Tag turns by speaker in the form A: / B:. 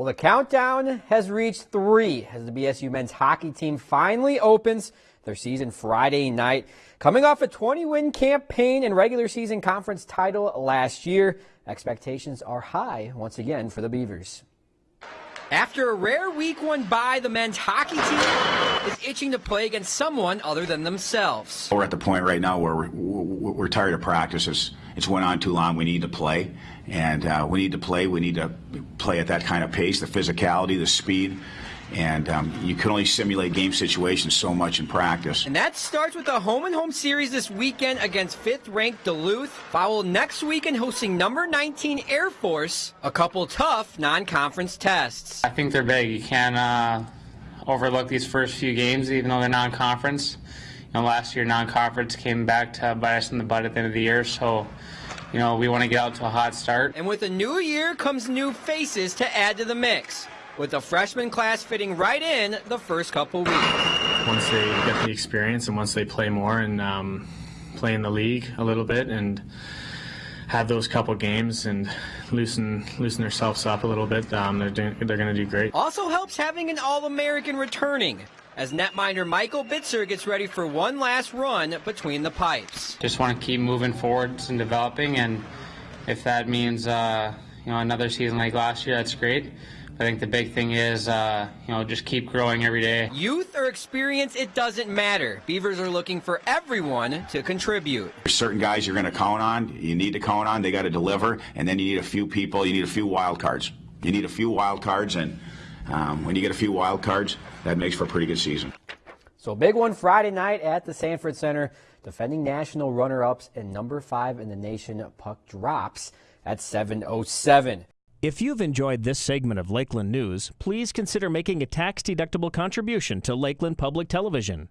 A: Well, the countdown has reached three as the BSU men's hockey team finally opens their season Friday night. Coming off a 20 win campaign and regular season conference title last year, expectations are high once again for the Beavers. After a rare week one bye, the men's hockey team is itching to play against someone other than themselves.
B: We're at the point right now where we're, we're tired of practices. It's went on too long. We need to play, and uh, we need to play. We need to play at that kind of pace, the physicality, the speed and um, you can only simulate game situations so much in practice.
A: And that starts with a home and home series this weekend against fifth-ranked Duluth, followed next weekend hosting number 19 Air Force, a couple tough non-conference tests.
C: I think they're big. You can't uh, overlook these first few games, even though they're non-conference. You know, last year non-conference came back to bite us in the butt at the end of the year, so you know, we want to get out to a hot start.
A: And with a new year comes new faces to add to the mix with the freshman class fitting right in the first couple weeks.
D: Once they get the experience and once they play more and um, play in the league a little bit and have those couple games and loosen loosen themselves up a little bit, um, they're doing, they're going to do great.
A: Also helps having an All-American returning as netminder Michael Bitzer gets ready for one last run between the pipes.
C: Just want to keep moving forwards and developing, and if that means uh, you know another season like last year, that's great. I think the big thing is, uh, you know, just keep growing every day.
A: Youth or experience, it doesn't matter. Beavers are looking for everyone to contribute.
B: There's certain guys you're going to count on. You need to count on. They got to deliver, and then you need a few people. You need a few wild cards. You need a few wild cards, and um, when you get a few wild cards, that makes for a pretty good season.
A: So big one Friday night at the Sanford Center. Defending national runner-ups and number five in the nation puck drops at 707.
E: If you've enjoyed this segment of Lakeland News, please consider making a tax-deductible contribution to Lakeland Public Television.